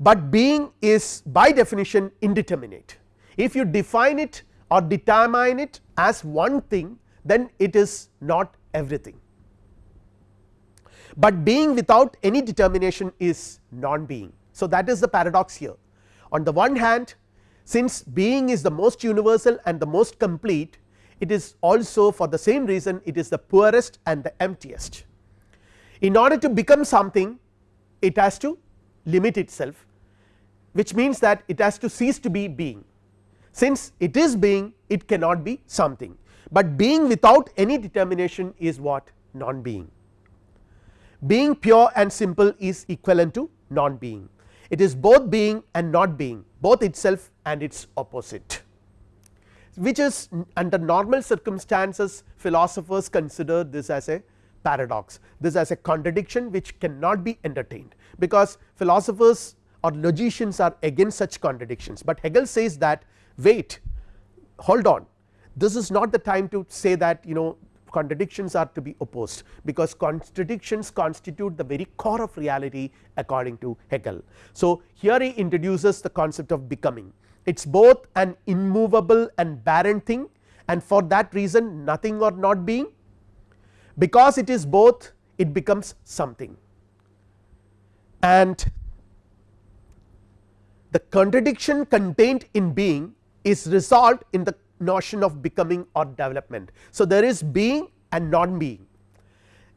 but being is by definition indeterminate. If you define it or determine it as one thing then it is not everything, but being without any determination is non being. So, that is the paradox here on the one hand since being is the most universal and the most complete it is also for the same reason it is the poorest and the emptiest. In order to become something it has to limit itself which means that it has to cease to be being since it is being it cannot be something, but being without any determination is what? Non being. Being pure and simple is equivalent to non being it is both being and not being both itself and its opposite. Which is under normal circumstances philosophers consider this as a paradox this as a contradiction which cannot be entertained. Because philosophers or logicians are against such contradictions, but Hegel says that wait hold on. This is not the time to say that you know contradictions are to be opposed because contradictions constitute the very core of reality according to Hegel. So, here he introduces the concept of becoming. It is both an immovable and barren thing and for that reason nothing or not being. Because it is both it becomes something. And the contradiction contained in being is resolved in the notion of becoming or development. So, there is being and non being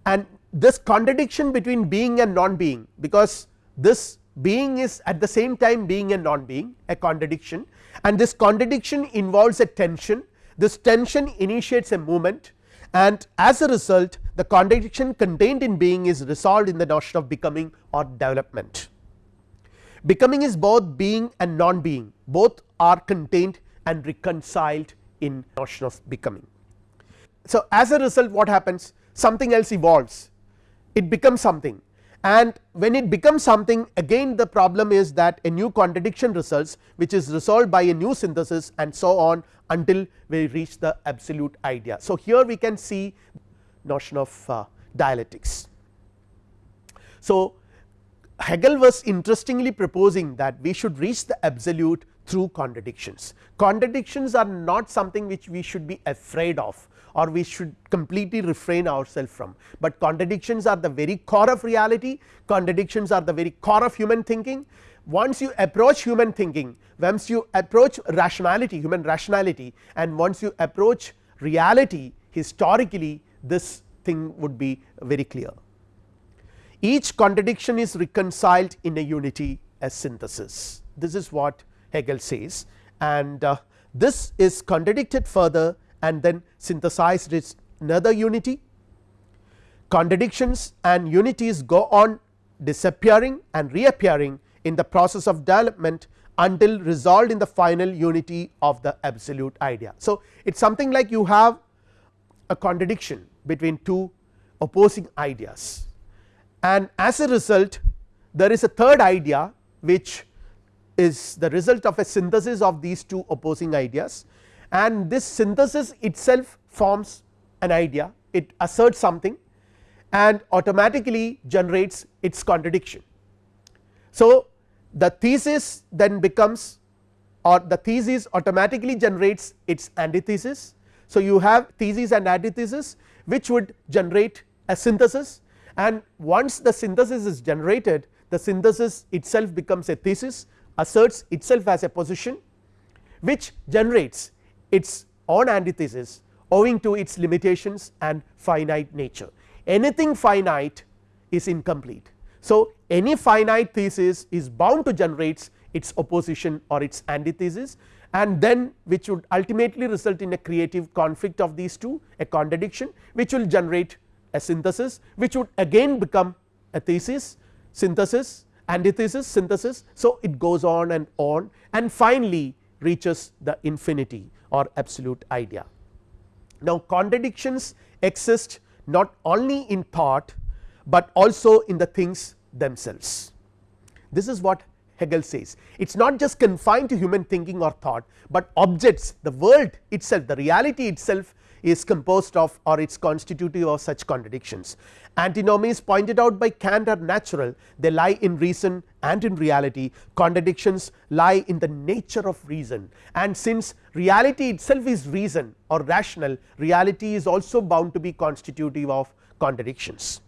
and this contradiction between being and non being because this being is at the same time being and non being a contradiction and this contradiction involves a tension this tension initiates a movement and as a result the contradiction contained in being is resolved in the notion of becoming or development. Becoming is both being and non being both are contained and reconciled in notion of becoming. So, as a result what happens something else evolves it becomes something and when it becomes something again the problem is that a new contradiction results which is resolved by a new synthesis and so on until we reach the absolute idea. So, here we can see notion of uh, dialectics. So, Hegel was interestingly proposing that we should reach the absolute through contradictions. Contradictions are not something which we should be afraid of or we should completely refrain ourselves from, but contradictions are the very core of reality, contradictions are the very core of human thinking. Once you approach human thinking, once you approach rationality, human rationality and once you approach reality historically this thing would be very clear. Each contradiction is reconciled in a unity as synthesis, this is what Hegel says and uh, this is contradicted further and then synthesized its another unity. Contradictions and unities go on disappearing and reappearing in the process of development until resolved in the final unity of the absolute idea. So, it is something like you have a contradiction between two opposing ideas and as a result there is a third idea which is the result of a synthesis of these two opposing ideas and this synthesis itself forms an idea it asserts something and automatically generates its contradiction. So, the thesis then becomes or the thesis automatically generates its antithesis. So, you have thesis and antithesis which would generate a synthesis and once the synthesis is generated the synthesis itself becomes a thesis asserts itself as a position which generates its own antithesis owing to its limitations and finite nature. Anything finite is incomplete. So, any finite thesis is bound to generate its opposition or its antithesis and then which would ultimately result in a creative conflict of these two a contradiction which will generate a synthesis which would again become a thesis synthesis antithesis synthesis. So, it goes on and on and finally reaches the infinity or absolute idea. Now, contradictions exist not only in thought, but also in the things themselves. This is what Hegel says it is not just confined to human thinking or thought, but objects the world itself the reality itself is composed of or it is constitutive of such contradictions. Antinomies pointed out by Kant are natural they lie in reason and in reality contradictions lie in the nature of reason and since reality itself is reason or rational reality is also bound to be constitutive of contradictions.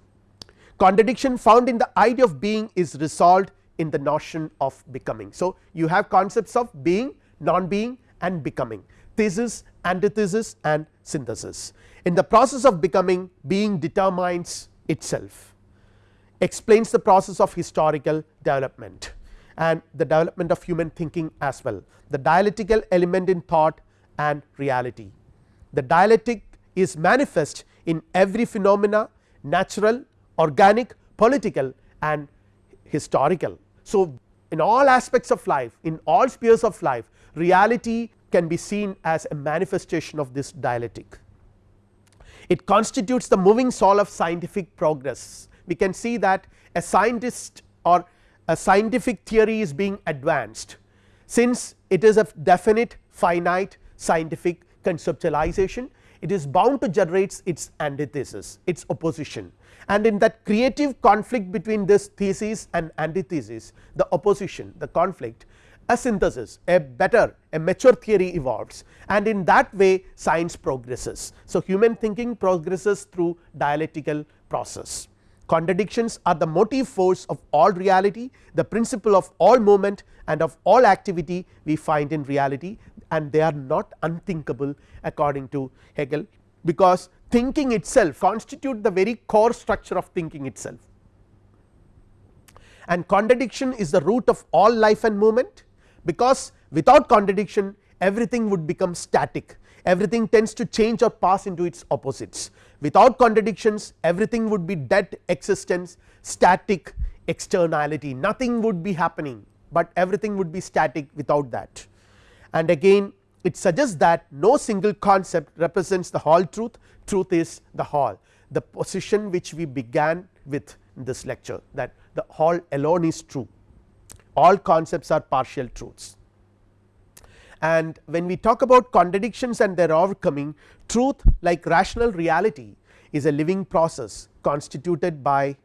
Contradiction found in the idea of being is resolved in the notion of becoming. So, you have concepts of being non being and becoming thesis antithesis and synthesis. In the process of becoming being determines itself explains the process of historical development and the development of human thinking as well the dialectical element in thought and reality. The dialectic is manifest in every phenomena natural, organic, political and historical. So, in all aspects of life in all spheres of life reality can be seen as a manifestation of this dialectic. It constitutes the moving soul of scientific progress. We can see that a scientist or a scientific theory is being advanced since it is a definite finite scientific conceptualization it is bound to generate its antithesis its opposition and in that creative conflict between this thesis and antithesis the opposition the conflict a synthesis a better a mature theory evolves. And in that way science progresses. So, human thinking progresses through dialectical process. Contradictions are the motive force of all reality the principle of all movement and of all activity we find in reality. And they are not unthinkable according to Hegel because thinking itself constitute the very core structure of thinking itself. And contradiction is the root of all life and movement because without contradiction everything would become static. Everything tends to change or pass into its opposites. Without contradictions everything would be dead existence static externality. Nothing would be happening but everything would be static without that. And again it suggests that no single concept represents the whole truth. Truth is the whole. The position which we began with in this lecture that the whole alone is true all concepts are partial truths. And when we talk about contradictions and their overcoming truth like rational reality is a living process constituted by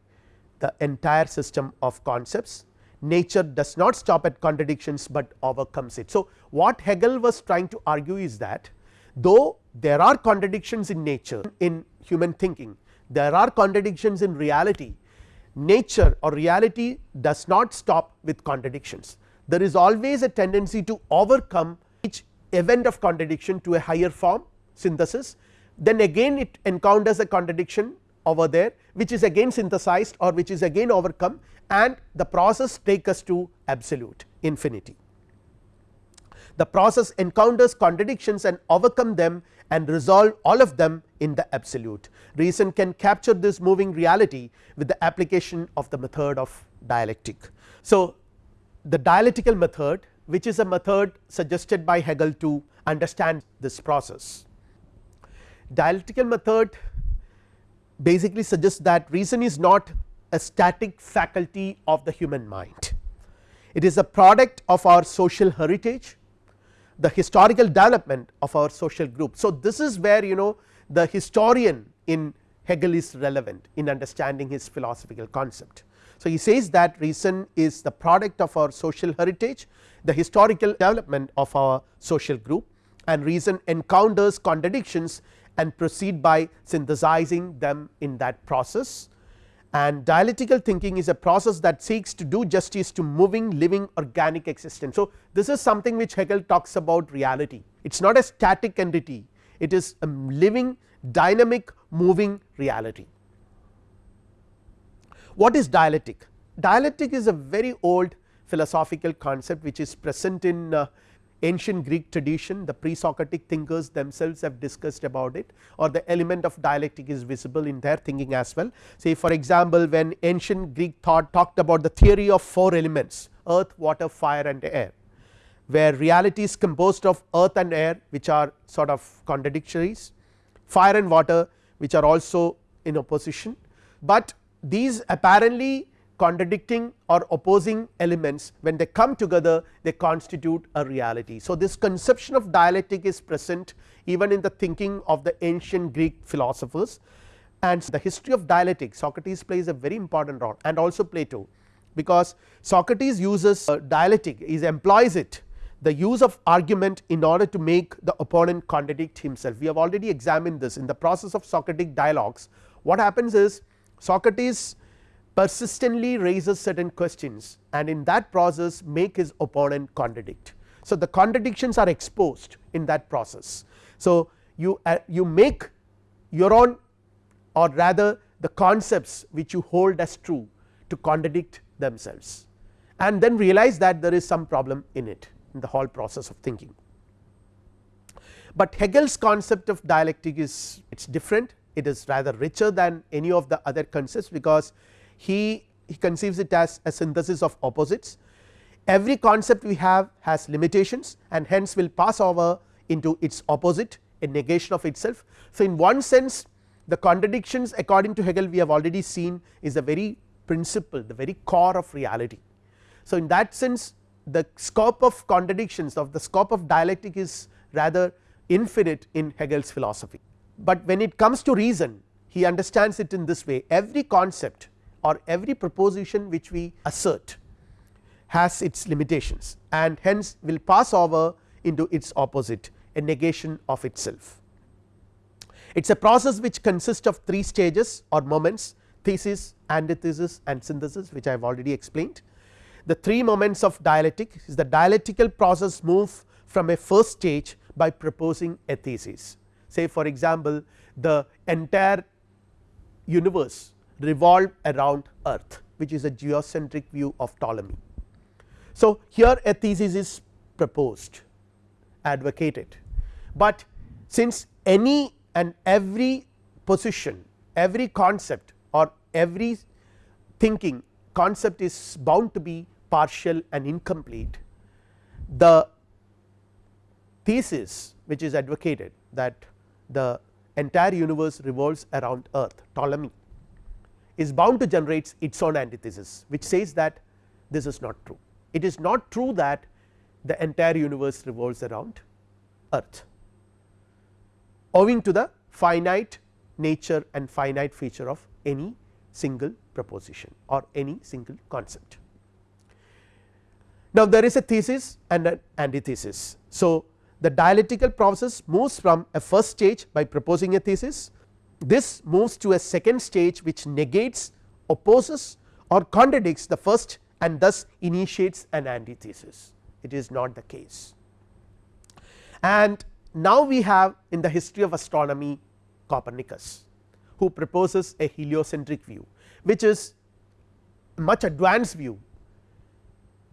the entire system of concepts nature does not stop at contradictions, but overcomes it. So, what Hegel was trying to argue is that though there are contradictions in nature in human thinking there are contradictions in reality nature or reality does not stop with contradictions. There is always a tendency to overcome each event of contradiction to a higher form synthesis then again it encounters a contradiction over there which is again synthesized or which is again overcome and the process take us to absolute infinity. The process encounters contradictions and overcome them and resolve all of them in the absolute. Reason can capture this moving reality with the application of the method of dialectic. So, the dialectical method which is a method suggested by Hegel to understand this process. Dialectical method basically suggests that reason is not a static faculty of the human mind. It is a product of our social heritage the historical development of our social group. So, this is where you know the historian in Hegel is relevant in understanding his philosophical concept. So, he says that reason is the product of our social heritage the historical development of our social group and reason encounters contradictions and proceed by synthesizing them in that process and dialectical thinking is a process that seeks to do justice to moving living organic existence. So, this is something which Hegel talks about reality it is not a static entity it is a living dynamic moving reality. What is dialectic? Dialectic is a very old philosophical concept which is present in uh, ancient Greek tradition the pre-Socratic thinkers themselves have discussed about it or the element of dialectic is visible in their thinking as well. Say for example, when ancient Greek thought talked about the theory of four elements earth, water, fire and air where reality is composed of earth and air which are sort of contradictories, fire and water which are also in opposition, but these apparently contradicting or opposing elements when they come together they constitute a reality. So, this conception of dialectic is present even in the thinking of the ancient Greek philosophers and the history of dialectic Socrates plays a very important role and also Plato because Socrates uses uh, dialectic is employs it the use of argument in order to make the opponent contradict himself. We have already examined this in the process of Socratic dialogues what happens is Socrates persistently raises certain questions and in that process make his opponent contradict. So, the contradictions are exposed in that process. So, you uh, you make your own or rather the concepts which you hold as true to contradict themselves and then realize that there is some problem in it in the whole process of thinking. But Hegel's concept of dialectic is it is different it is rather richer than any of the other concepts because he, he conceives it as a synthesis of opposites. Every concept we have has limitations and hence will pass over into its opposite a negation of itself. So, in one sense the contradictions according to Hegel we have already seen is the very principle the very core of reality. So, in that sense the scope of contradictions of the scope of dialectic is rather infinite in Hegel's philosophy, but when it comes to reason he understands it in this way every concept or every proposition which we assert has its limitations and hence will pass over into its opposite a negation of itself. It is a process which consists of three stages or moments thesis, antithesis and synthesis which I have already explained. The three moments of dialectic is the dialectical process move from a first stage by proposing a thesis. Say for example, the entire universe revolve around earth which is a geocentric view of Ptolemy. So, here a thesis is proposed advocated, but since any and every position every concept or every thinking concept is bound to be partial and incomplete the thesis which is advocated that the entire universe revolves around earth Ptolemy is bound to generate its own antithesis which says that this is not true. It is not true that the entire universe revolves around earth owing to the finite nature and finite feature of any single proposition or any single concept. Now, there is a thesis and an antithesis. So, the dialectical process moves from a first stage by proposing a thesis this moves to a second stage which negates opposes or contradicts the first and thus initiates an antithesis it is not the case. And now we have in the history of astronomy Copernicus who proposes a heliocentric view which is much advanced view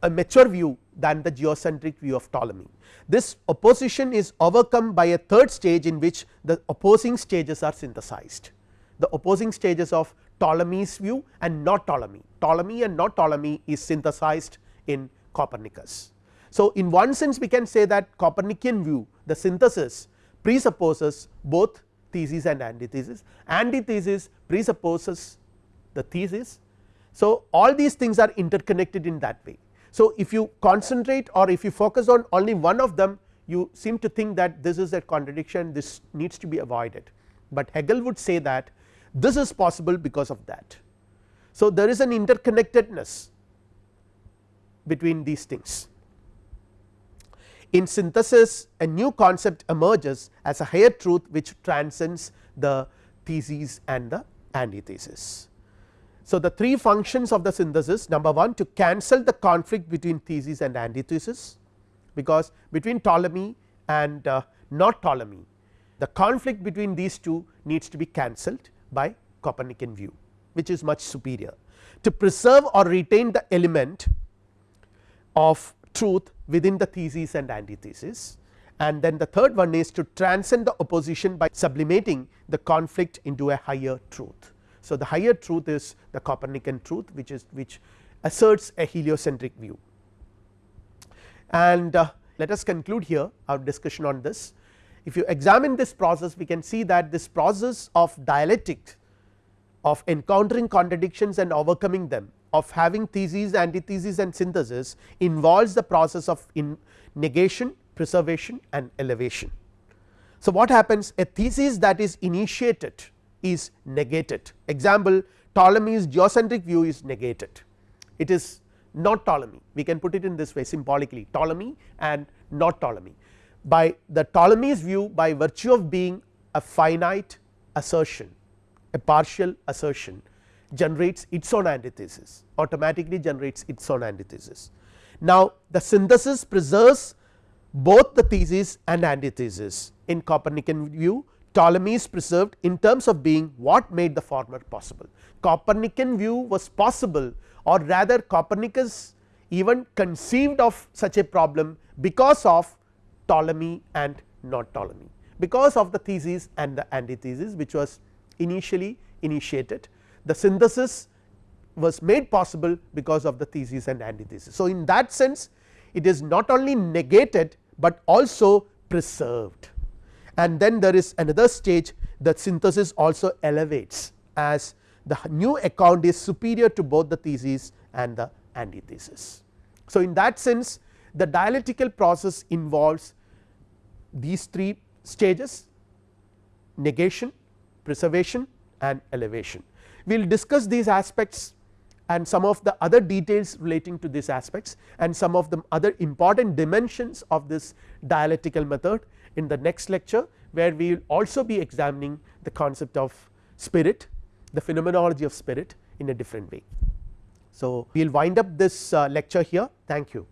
a mature view than the geocentric view of Ptolemy. This opposition is overcome by a third stage in which the opposing stages are synthesized the opposing stages of Ptolemy's view and not Ptolemy Ptolemy and not Ptolemy is synthesized in Copernicus. So, in one sense we can say that Copernican view the synthesis presupposes both thesis and antithesis antithesis presupposes the thesis. So, all these things are interconnected in that way so, if you concentrate or if you focus on only one of them you seem to think that this is a contradiction this needs to be avoided, but Hegel would say that this is possible because of that. So, there is an interconnectedness between these things. In synthesis a new concept emerges as a higher truth which transcends the theses and the antithesis. So, the three functions of the synthesis number 1 to cancel the conflict between thesis and antithesis because between Ptolemy and uh, not Ptolemy the conflict between these two needs to be cancelled by Copernican view which is much superior to preserve or retain the element of truth within the thesis and antithesis and then the third one is to transcend the opposition by sublimating the conflict into a higher truth. So, the higher truth is the Copernican truth which is which asserts a heliocentric view. And uh, let us conclude here our discussion on this. If you examine this process we can see that this process of dialectic of encountering contradictions and overcoming them of having thesis, antithesis and synthesis involves the process of in negation, preservation and elevation. So, what happens a thesis that is initiated is negated. Example Ptolemy's geocentric view is negated. It is not Ptolemy. We can put it in this way symbolically Ptolemy and not Ptolemy. By the Ptolemy's view by virtue of being a finite assertion a partial assertion generates its own antithesis automatically generates its own antithesis. Now, the synthesis preserves both the thesis and antithesis in Copernican view Ptolemy is preserved in terms of being what made the former possible. Copernican view was possible or rather Copernicus even conceived of such a problem because of Ptolemy and not Ptolemy because of the thesis and the antithesis which was initially initiated the synthesis was made possible because of the thesis and antithesis. So, in that sense it is not only negated, but also preserved and then there is another stage that synthesis also elevates as the new account is superior to both the thesis and the antithesis. So, in that sense the dialectical process involves these three stages negation, preservation and elevation. We will discuss these aspects and some of the other details relating to these aspects and some of the other important dimensions of this dialectical method in the next lecture where we will also be examining the concept of spirit the phenomenology of spirit in a different way. So, we will wind up this uh, lecture here thank you.